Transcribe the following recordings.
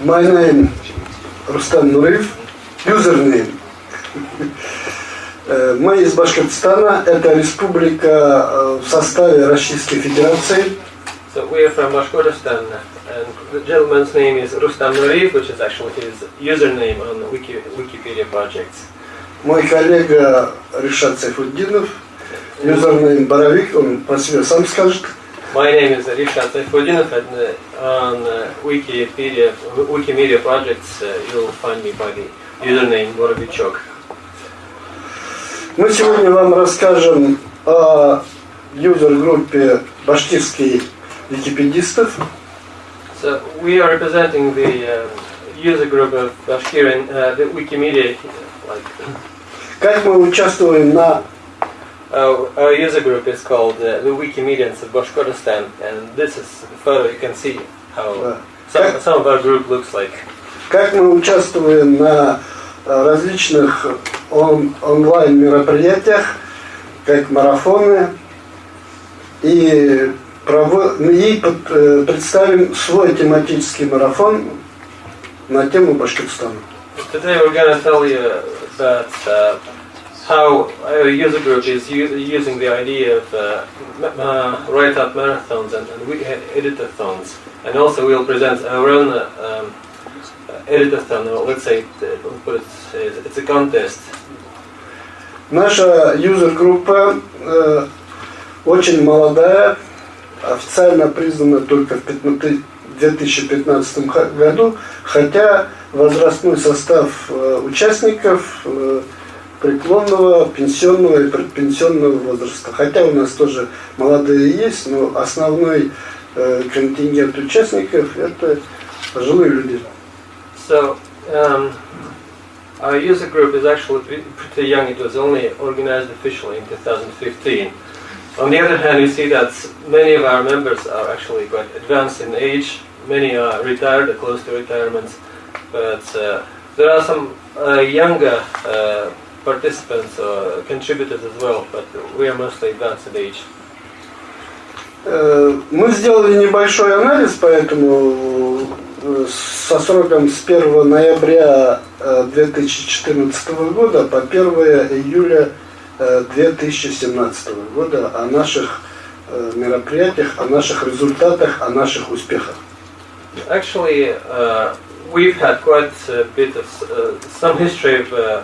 My name Рустам. Username. Э, Мы из Башкортостана. Это республика э, в составе Российской Федерации. So we are from Bashkortostan, and the gentleman's name is Rustam Nuriyev, which is actually his username on Wiki, Wikipedia projects. Мой коллега Ришат Сайфуддинов. Юзернейм Боровик. Он про себя сам скажет. My name is Rishat Saifudinov, and uh, on uh, Wikipedia, Wikimedia projects, uh, you'll find me by the username Borovichok. Мы сегодня вам расскажем о юзер-группе башкирских википедистов. So we are representing the uh, user group of Bashkiran, uh, the Wikimedia, like Как мы участвуем на uh, our user group is called uh, the Wikimedians of Bashkortostan, and this is the photo. You can see how some, some of our group looks like. Как мы участвуем на э, различных он- онлайн мероприятиях, как марафоны, и, прово- и под- э, представим свой тематический марафон на тему Башкортостана. Today we're going to tell you about uh, how our user group is using the idea of uh, uh, write-up marathons and, and editathons. And also we'll present our own uh, um, uh, editathon, or let's say, uh, put it, uh, it's a contest. Наша юзер-группа э, очень молодая, официально признана только в 15 2015 ха- году, хотя возрастной состав э, участников э, преклонного, пенсионного и предпенсионного возраста. Хотя у нас тоже молодые есть, но основной э, контингент участников это пожилые люди. So, um, our user group is actually pre- pretty young. It was only organized officially in 2015. On the other hand, you see that many of our members are actually quite advanced in age. Many are retired close to retirement. But uh, there are some uh, younger uh, participants or contributors as well, but we are mostly advanced in age. Э, Мы сделали небольшой анализ, поэтому э, со сроком с 1 ноября э, 2014 года по 1 июля э, 2017 года о наших э, мероприятиях, о наших результатах, о наших успехах. Actually, uh, we've had quite a bit of uh, some history of, uh,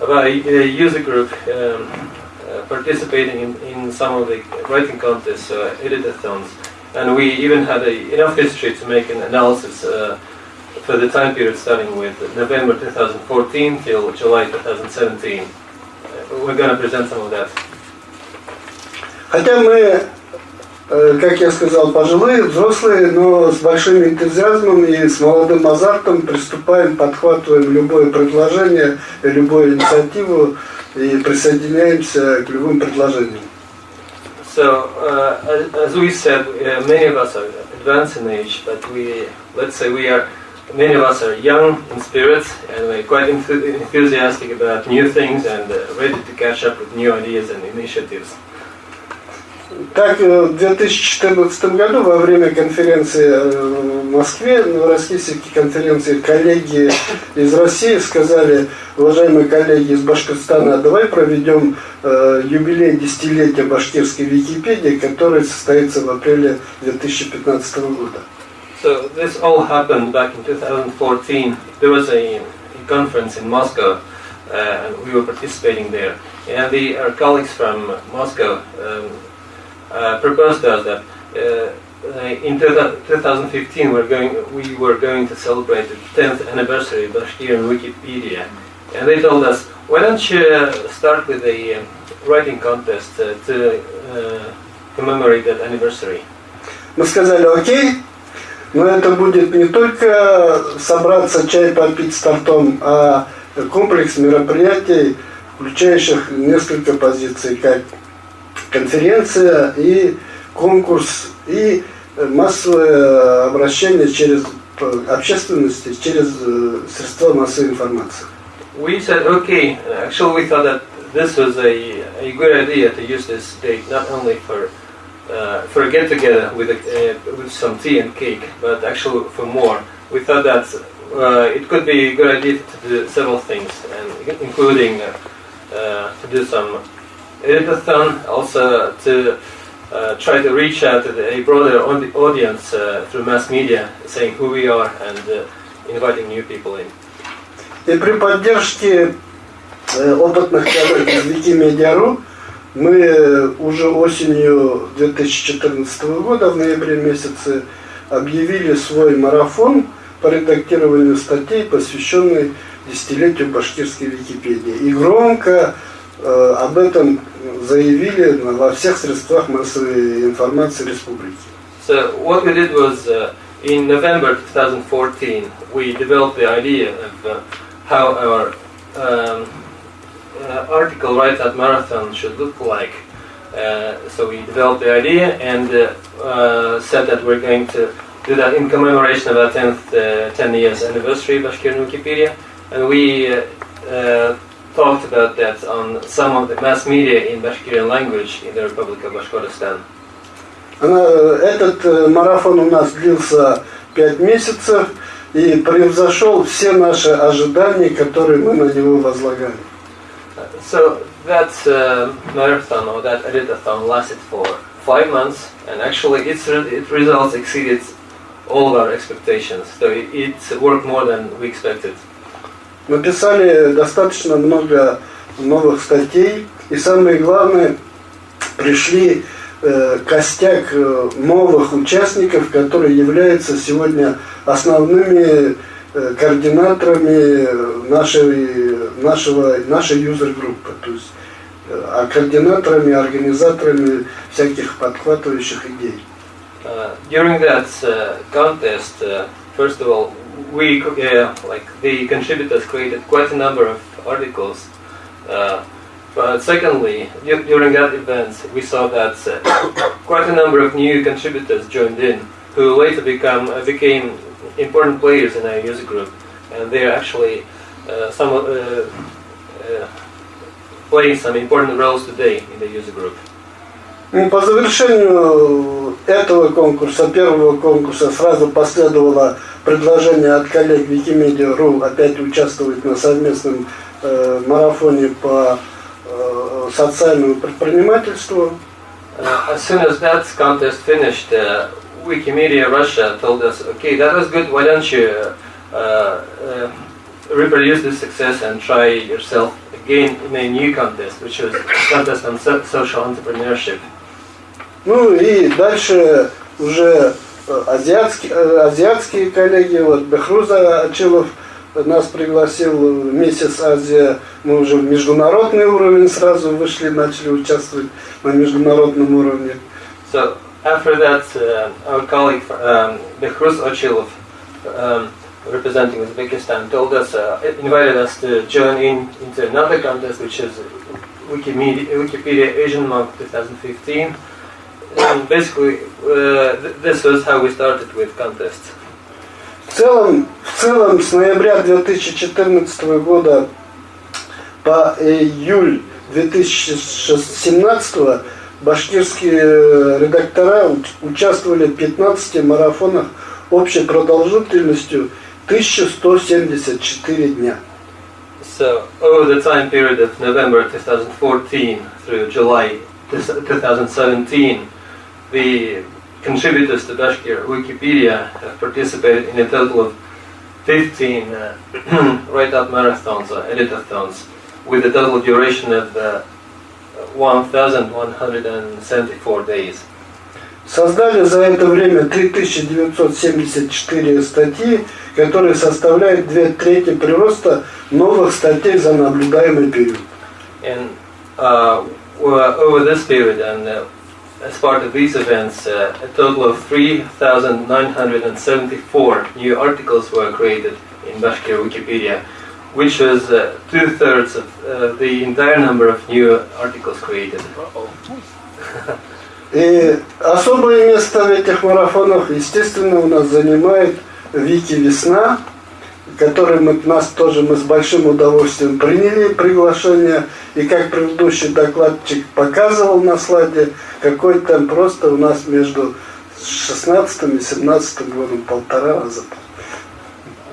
of our uh, user group um, uh, participating in, in some of the writing contests, uh, editathons, and we even had a, enough history to make an analysis uh, for the time period starting with November 2014 till July 2017. Uh, we're going to present some of that. Хотя мы, э, как я сказал, пожилые, взрослые, но с большим энтузиазмом и с молодым азартом приступаем, подхватываем любое предложение, любую инициативу и присоединяемся к любым предложениям. So, uh, as, we said, uh, many of us are advanced in age, but we, let's say we are, many of us are young in spirit and we're quite enthu- enthusiastic about new things and uh, ready to catch up with new ideas and initiatives. Так, э, в 2014 году во время конференции э, в Москве, Новороссийской конференции, коллеги из России сказали, уважаемые коллеги из Башкортостана, давай проведем э, юбилей десятилетия башкирской Википедии, который состоится в апреле 2015 года. So, this all happened back in 2014. There was a, conference in Moscow uh, and we were participating there. And the, our colleagues from Moscow um, proposed us that uh, uh, in 2015 we're going, we were going to celebrate the 10th anniversary of Bashkirian Wikipedia. And they told us, why don't you uh, start with a uh, writing contest uh, to uh, commemorate that anniversary? Мы сказали, окей, но это будет не только собраться чай попить с тортом, а комплекс мероприятий, включающих несколько позиций, как конференция и конкурс, и массовое обращение через общественности, через э, средства массовой информации. We said, okay, actually we thought that this was a, a good idea to use this date not only for uh, for a get together with a, uh, with some tea and cake, but actually for more we thought that uh, it could be a good idea to do several things, and including uh, uh, to do some editathon, also to uh, try to reach out to a broader audi- audience uh, through mass media, saying who we are and uh, inviting new people in. И при поддержке э, опытных коллег из Wikimedia.ru мы э, уже осенью 2014 года, в ноябре месяце, объявили свой марафон по редактированию статей, посвященный десятилетию башкирской Википедии. И громко об этом заявили на- во всех средствах массовой информации республики. So what we did was uh, in November 2014 we developed the idea of uh, how our um, uh, article right at marathon should look like. Uh, so we developed the idea and uh, uh, said that we're going to do that in commemoration of our 10th, uh, 10 years anniversary of Bashkirian Wikipedia. And we uh, uh, talked about that on some of the mass media in Bashkirian language in the Republic of Bashkortostan. Э, этот э, марафон у нас длился пять месяцев и превзошел все наши ожидания, которые мы на него возлагали. So that uh, marathon or that editathon lasted for five months, and actually its, re- its results exceeded all our expectations. So it, it worked more than we expected. Написали достаточно много новых статей, и самое главное, пришли э, костяк э, новых участников, которые являются сегодня основными э, координаторами нашей, нашего, нашей юзер-группы, то есть э, а координаторами, организаторами всяких подхватывающих идей. Uh, during that uh, contest, uh, first of all, we uh, like the contributors created quite a number of articles. Uh, but secondly, during that event, we saw that uh, quite a number of new contributors joined in, who later become uh, became important players in our user group, and they are actually uh, some playing some important roles today in the user group. Ну, По завершению этого конкурса, первого конкурса, сразу последовало предложение от коллег Wikimedia.ru опять участвовать на совместном э, марафоне по э, социальному предпринимательству. Uh, as soon as that contest finished, uh, Wikimedia Russia told us, okay, that was good, why don't you uh, uh, reproduce this success and try yourself again in a new contest, which was contest on so- social entrepreneurship. Ну и дальше уже э, азиатские, э, азиатские коллеги, вот Бехруза Ачилов нас пригласил в месяц Азия, мы уже в международный уровень сразу вышли, начали участвовать на международном уровне. So after that, uh, our colleague um, Behruz Ochilov, um, representing Uzbekistan, told us, uh, invited us to join in into another contest, which is Wikimedia, Wikipedia Asian Month 2015. And basically, uh, th- this was how we started with contests. В целом, в целом с ноября 2014 года по июль 2017 башкирские редактора уч- участвовали в 15 марафонах общей продолжительностью 1174 дня. So over the time period of November 2014 through July 2017, the contributors to Bashkir Wikipedia have participated in a total of 15 uh, write-up marathons or editathons with a total duration of uh, 1,174 days. Создали за это время 3974 статьи, которые составляют две трети прироста новых статей за наблюдаемый период. And uh, over this period, and uh, as part of these events, uh, a total of 3,974 new articles were created in Bashkir Wikipedia, which was uh, two thirds of uh, the entire number of new articles created. И особое место в этих марафонах, естественно, у нас занимает Вики Весна, который мы, нас тоже мы с большим удовольствием приняли приглашение. И как предыдущий докладчик показывал на слайде, какой там просто у нас между 16 и 17 годом полтора раза.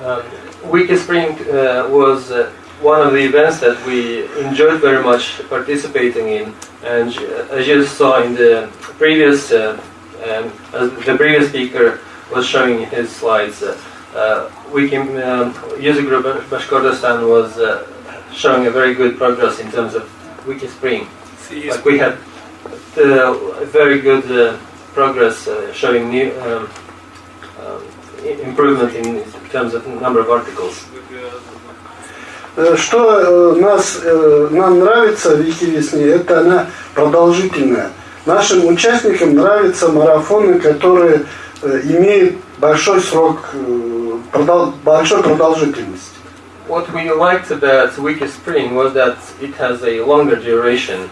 Um, Wiki Spring uh, was uh, one of the events that we enjoyed very much participating in, and uh, as you saw in the previous, uh, um, as the previous speaker was showing in his slides, uh, uh, Wiki um, user group Bashkortostan was uh, showing a very good progress in terms of Wiki Spring. Like we had uh, very good uh, progress uh, showing new um, um, improvement in terms of number of articles. Э, Что э, нас, э, нам нравится в Викивесне, это она продолжительная. Нашим участникам нравятся марафоны, которые э, имеют большой срок, э, продол- большой продолжительности. What we liked about Wiki Spring was that it has a longer duration.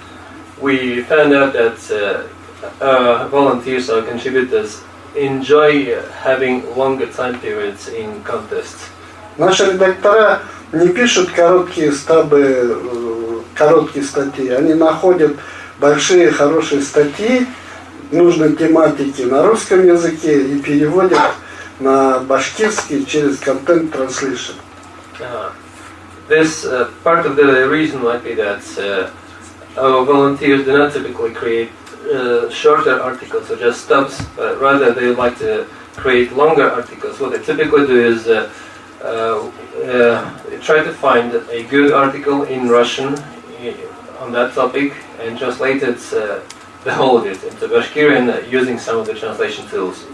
We found out that uh, uh, volunteers or contributors enjoy uh, having longer time periods in contests. Наши редактора не пишут короткие стабы, э, короткие статьи. Они находят большие хорошие статьи нужной тематики на русском языке и переводят на башкирский через контент translation. Uh, this uh, part of the reason might be that uh, our volunteers do not typically create uh, shorter articles or just stubs, but rather they like to create longer articles. What they typically do is uh, uh, uh, try to find a good article in Russian i- on that topic and translate it, uh, the whole of it into Bashkirian uh, using some of the translation tools.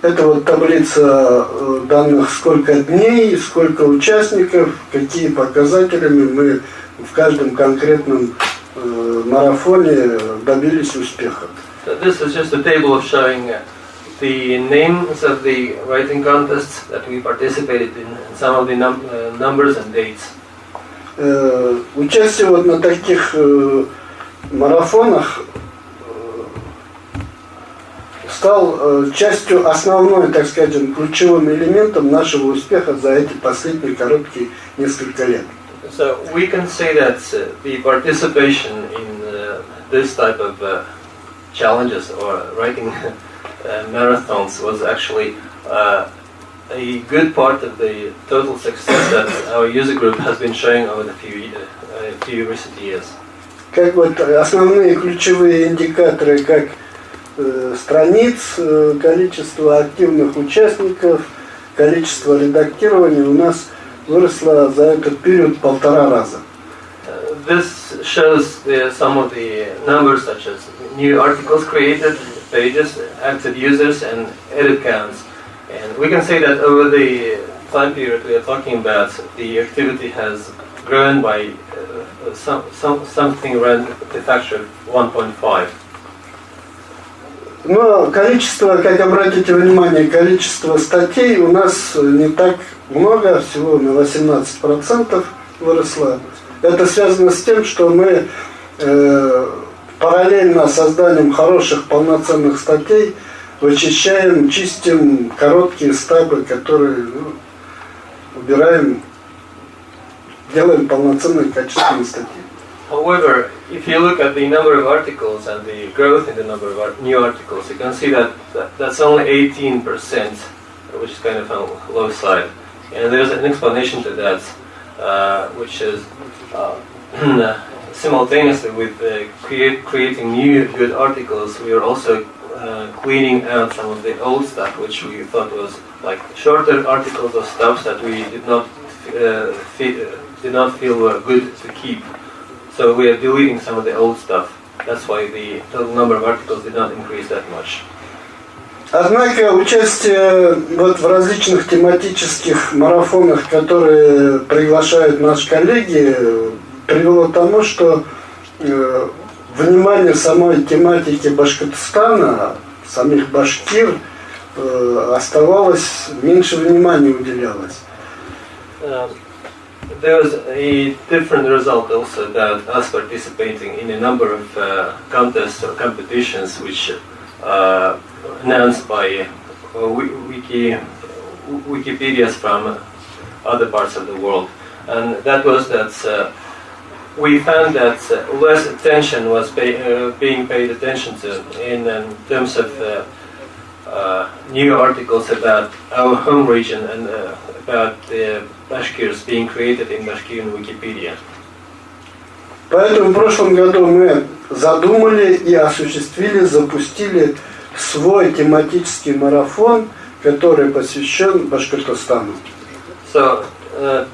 Это вот таблица э, данных, сколько дней, сколько участников, какие показателями мы в каждом конкретном э, марафоне добились успеха. This is just a table of showing uh, the names of the writing contests that we participated in, and some of the num- uh, numbers and dates. Э, Участие вот на таких э, марафонах стал э, частью основной, так скажем, ключевым элементом нашего успеха за эти последние короткие несколько лет. So we can say that uh, the participation in uh, this type of uh, challenges or writing uh, marathons was actually uh, a good part of the total success that our user group has been showing over the few, uh, few recent years. Как вот основные ключевые индикаторы, как э, страниц, э, количество активных участников, количество редактирования у нас выросло за этот период полтора раза. Uh, this shows the, some of the numbers such as new articles created, pages, active users, and edit counts. And we can say that over the time period we are talking about, the activity has grown by uh, some, some, something around the factor of 1.5. Но количество, как обратите внимание, количество статей у нас не так много, всего на 18% выросло. Это связано с тем, что мы э, параллельно созданием хороших полноценных статей вычищаем, чистим короткие стабы, которые ну, убираем, делаем полноценные качественные статьи. However, if you look at the number of articles and the growth in the number of art- new articles, you can see that, that that's only 18%, which is kind of on the low side. And there's an explanation to that, uh, which is uh, simultaneously with uh, create, creating new good articles, we are also uh, cleaning out some of the old stuff, which we thought was like shorter articles or stuff that we did not uh, did not feel were good to keep. So we are deleting some of the old stuff. That's why the total number of articles did not increase that much. Однако участие вот в различных тематических марафонах, которые приглашают наши коллеги, э, привело к тому, что э, внимание самой тематики Башкортостана, самих башкир, э, оставалось, меньше внимания уделялось. There was a different result also that us participating in a number of uh, contests or competitions which uh, announced by uh, Wiki, Wikipedias from other parts of the world. And that was that uh, we found that less attention was pay, uh, being paid attention to in, um, terms of uh, uh, new articles about our home region and about the Bashkirs being created in Bashkirian Wikipedia. Поэтому в прошлом году мы задумали и осуществили, запустили свой тематический марафон, который посвящен Башкортостану. So, uh,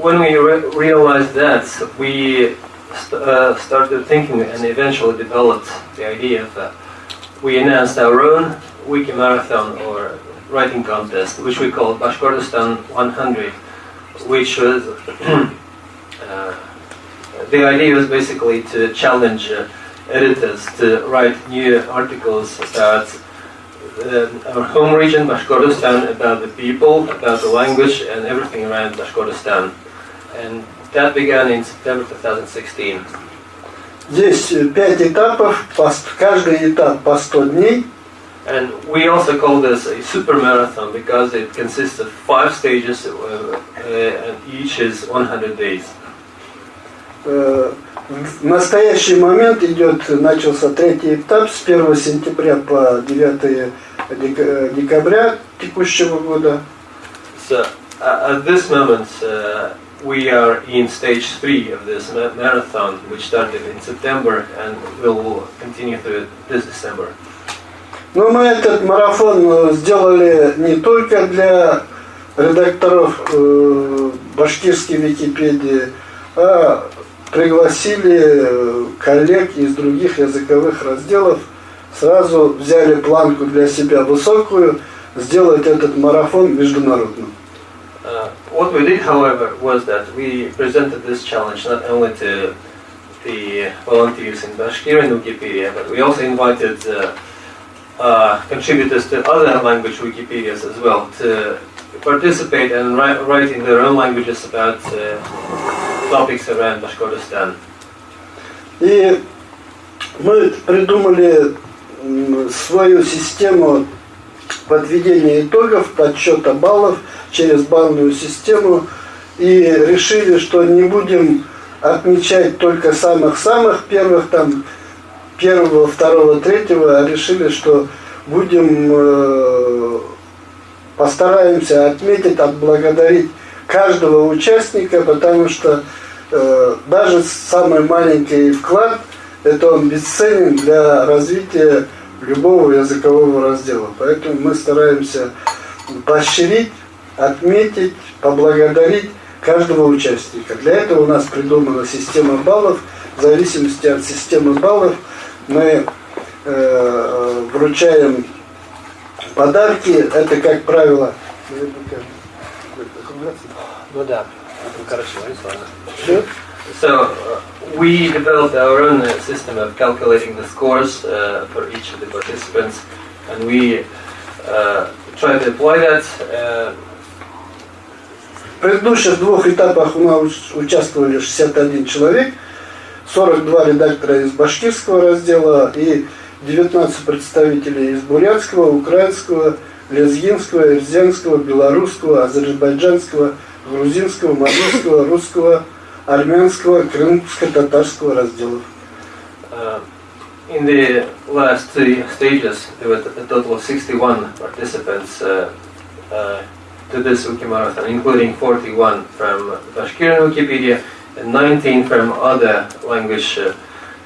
when we re- realized that, we st- uh, started thinking and eventually developed the idea of uh, we announced our own wiki marathon or writing contest, which we called Bashkortostan 100, which was uh, the idea was basically to challenge uh, editors to write new articles about uh, our home region, Bashkortostan, about the people, about the language, and everything around Bashkortostan. And that began in September 2016. Здесь э, пять этапов, по ст- каждый этап по 100 дней. And we also call this a super marathon because it consists of five stages, uh, uh, and each is 100 days. Э, В настоящий момент идет, начался третий этап с 1 сентября по 9 дек- э, декабря текущего года. So uh, at this moment, uh, we are in stage three of this ma- marathon, which started in September and will continue through this December. Но мы этот марафон э, сделали не только для редакторов э, башкирской Википедии, а пригласили э, коллег из других языковых разделов, сразу взяли планку для себя высокую, сделать этот марафон международным. Uh, what we did, however, was that we presented this challenge not only to the volunteers in Bashkirian Wikipedia, but we also invited uh, uh, contributors to other language Wikipedias as well to participate and write, write in their own languages about uh, topics around Bashkortostan. И мы придумали свою систему подведения итогов, подсчета баллов через баллную систему и решили, что не будем отмечать только самых-самых первых, там, первого, второго, третьего, а решили, что будем, э, постараемся отметить, отблагодарить каждого участника, потому что э, даже самый маленький вклад, это он бесценен для развития любого языкового раздела. Поэтому мы стараемся поощрить, отметить, поблагодарить каждого участника. Для этого у нас придумана система баллов. В зависимости от системы баллов мы э, вручаем подарки. Это, как правило, Ну да, короче, ладно. So uh, we developed our own uh, system of calculating the scores uh, for each of the participants, and we uh, try to apply that. Uh, предыдущих двух этапах у нас участвовали 61 человек, 42 редактора из башкирского раздела и 19 представителей из бурятского, украинского, лезгинского, ирзянского, белорусского, азербайджанского, грузинского, мордовского, русского, армянского, крымско-татарского разделов. uh, in the last two stages, there were a total of 61 participants uh, uh, to this Wiki Marathon, including 41 from Bashkirian Wikipedia and 19 from other language uh,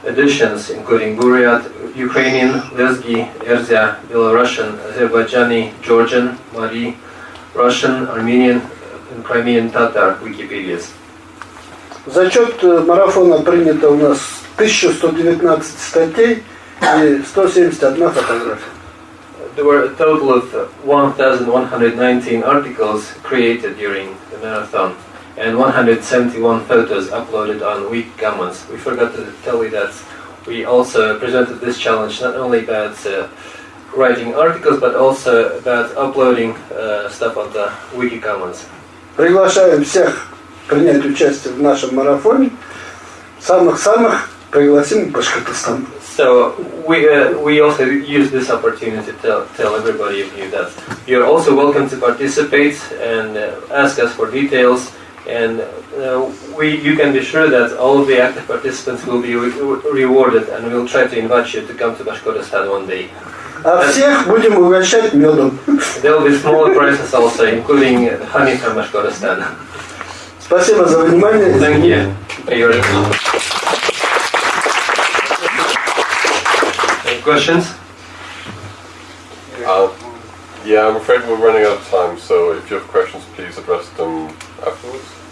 editions, including Buryat, Ukrainian, Lezgi, Erzya, Belarusian, Azerbaijani, Georgian, Mari, Russian, Armenian, and Crimean Tatar Wikipedias. Зачет э, марафона принято у нас 1119 статей и 171 фотография. There were a total of uh, 1,119 articles created during the marathon and 171 photos uploaded on Week Commons. We forgot to tell you that we also presented this challenge not only about uh, writing articles but also about uploading uh, stuff on the Wiki Commons. Приглашаем всех принять участие в нашем марафоне. Самых-самых пригласим в Башкортостан. So we uh, we also use this opportunity to tell, tell everybody of you that you're also welcome to participate and uh, ask us for details. And uh, we you can be sure that all of the active participants will be re- rewarded, and we'll try to invite you to come to Bashkortostan one day. А всех будем угощать медом. There will be smaller prizes also, including honey from Bashkortostan. Спасибо за внимание. Thank you. Questions? Uh, yeah, I'm afraid we're running out of time, so if you have questions, please address them afterwards.